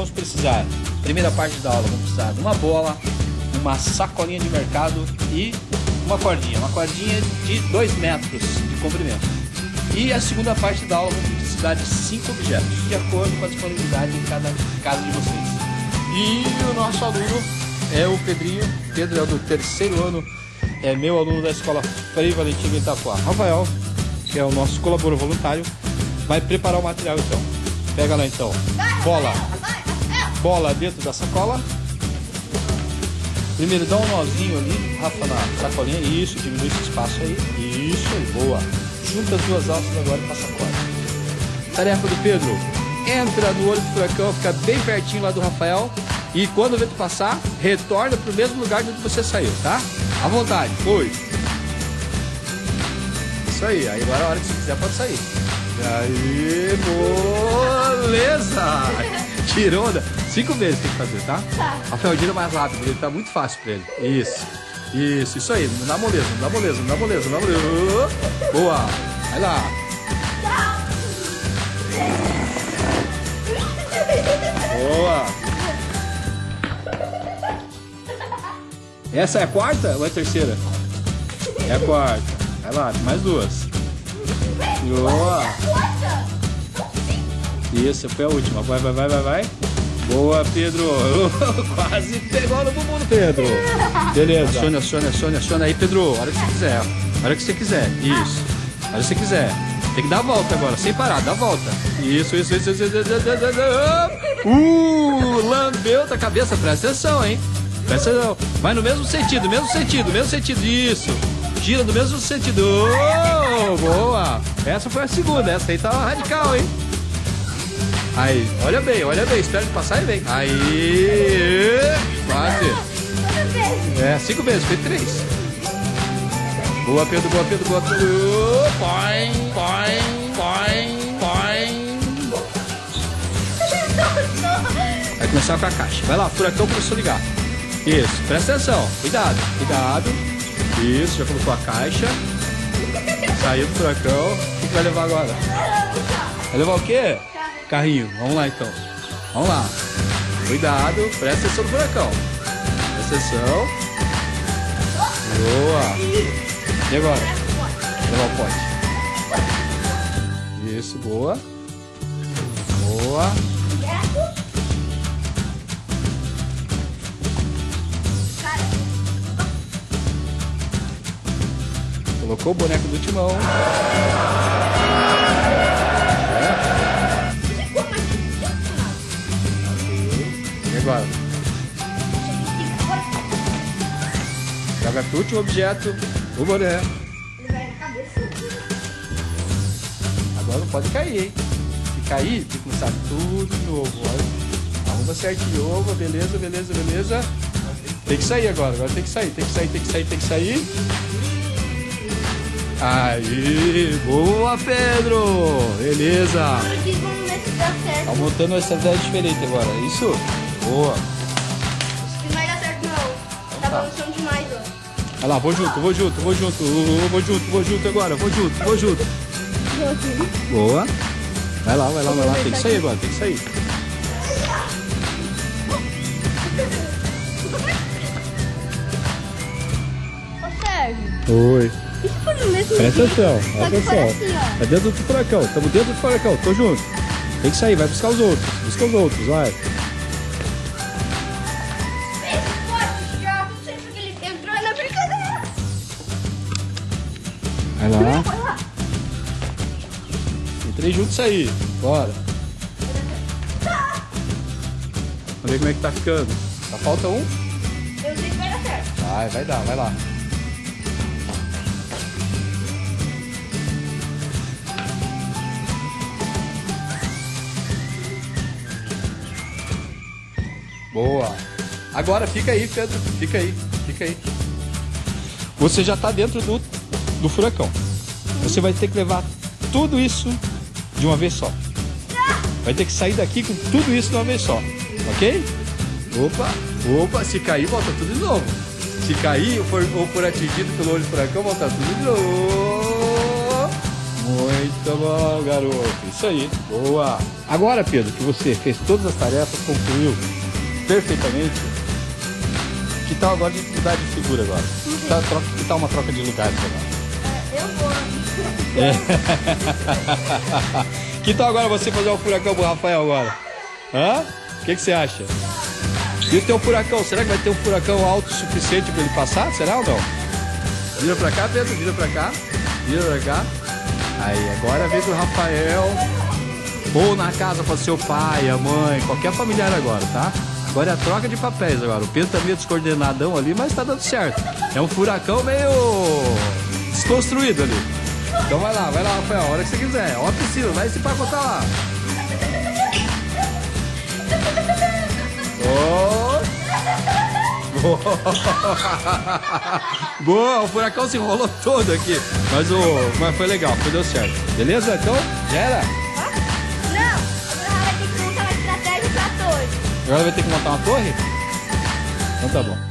vamos precisar, primeira parte da aula, vamos precisar de uma bola, uma sacolinha de mercado e uma cordinha. Uma cordinha de 2 metros de comprimento. E a segunda parte da aula, vamos precisar de cinco objetos, de acordo com a disponibilidade em cada casa de vocês. E o nosso aluno é o Pedrinho. Pedro é do terceiro ano, é meu aluno da escola Frei Valentim Itapuá. Rafael, que é o nosso colaborador voluntário, vai preparar o material então. Pega lá então. Bola. Bola dentro da sacola. Primeiro dá um nozinho ali, Rafa, na sacolinha. Isso, diminui esse espaço aí. Isso, boa. Junta as duas alças agora e passa a corda. Tarefa do Pedro. Entra no olho do furacão, fica bem pertinho lá do Rafael. E quando o vento passar, retorna para o mesmo lugar de onde você saiu, tá? À vontade, foi. Isso aí, aí agora a hora que você quiser pode sair. Aí, beleza! Tirou onda. Cinco vezes tem que fazer, tá? Tá. Rafael, gira mais rápido, ele tá muito fácil pra ele. Isso. Isso, isso aí. Não dá moleza, não dá moleza, não dá moleza, não dá moleza. Boa. Vai lá. Boa. Essa é a quarta ou é a terceira? É a quarta. Vai lá, mais duas. Boa. Isso, foi a última. Vai, vai, vai, vai, vai. Boa, Pedro. Quase pegou no bumbum Pedro. Beleza. Acione, acione, acione, acione aí, Pedro. A hora que você quiser. A hora que você quiser. Isso. A hora que você quiser. Tem que dar a volta agora, sem parar, dá a volta. Isso, isso, isso, isso, isso, isso, isso, isso. Uh, lambeu da cabeça, presta atenção, hein? Presta atenção. Vai no mesmo sentido, mesmo sentido, mesmo sentido. Isso. Gira no mesmo sentido. Oh, boa. Essa foi a segunda, essa aí tá radical, hein? Aí, olha bem, olha bem, espera ele passar e vem. Aí, quase. É, cinco vezes, foi três. Boa, Pedro, boa, Pedro, boa, Pedro. Põe, põe, põe, põe. Vai começar com a caixa. Vai lá, furacão começou a ligar. Isso, presta atenção. Cuidado, cuidado. Isso, já colocou a caixa. Saiu do furacão. O que que vai levar agora? Vai levar o quê? Carrinho. Vamos lá então. Vamos lá. Cuidado, presta atenção no furacão. Presta atenção. Boa. E agora? Levar o pote. Isso, boa. Boa. Colocou o boneco do timão. Agora? Joga pro último objeto, o boné. Agora não pode cair, hein? Se cair, tem que começar tudo de novo. Olha. Arruma certinho. Opa, beleza, beleza, beleza. Tem que sair agora, agora tem que sair, tem que sair, tem que sair, tem que sair. Aí, boa Pedro! Beleza! Tá montando uma estratégia diferente agora, é isso? Boa! Não vai dar certo não. Tá tá. balançando demais, ó. Olha lá, vou junto, vou junto, vou junto, vou junto, vou junto agora, vou junto, vou junto. Boa! Vai lá, vai lá, vai lá, tem que sair agora, tem que sair. Ô Sérgio, Oi. for no mesmo Presta atenção, presta for atenção. assim. É dentro do furacão, estamos dentro do furacão, tô junto. Tem que sair, vai buscar os outros, busca os outros, vai. Vai lá. Entrei junto isso aí. Bora. Vamos ver como é que tá ficando. Só falta um? Eu sei que vai dar certo. Vai, vai dar, vai lá. Boa. Agora fica aí, Pedro. Fica aí, fica aí. Você já tá dentro do, do furacão. Você vai ter que levar tudo isso de uma vez só. Vai ter que sair daqui com tudo isso de uma vez só. Ok? Opa, opa, se cair, volta tudo de novo. Se cair ou for, ou for atingido pelo olho do furacão, volta tudo de novo. Muito bom, garoto. Isso aí. Boa. Agora, Pedro, que você fez todas as tarefas, concluiu perfeitamente. Que tal agora de mudar de figura agora? Que tal, troca, que tal uma troca de lugares agora? Eu vou. É. que tal agora você fazer um furacão pro Rafael agora? Hã? O que, você acha? E o teu furacão? Será que vai ter um furacão alto o suficiente para ele passar? Será ou não? Vira pra cá, Pedro. Vira pra cá. Vira pra cá. Aí, agora vez do Rafael. Ou na casa para seu pai, a mãe, qualquer familiar agora, tá? Agora é a troca de papéis agora. O Pedro tá meio descoordenadão ali, mas tá dando certo. É um furacão meio desconstruído ali. Então vai lá, vai lá, Rafael, a hora que você quiser. Ó a piscina, vai se pacotar lá. Oh. Boa, o furacão se enrolou todo aqui. Mas, o, mas foi legal, foi deu certo. Beleza? Então, já era? Não, agora vai ter que montar uma estratégia pra torre. Agora vai ter que montar uma torre? Então tá bom.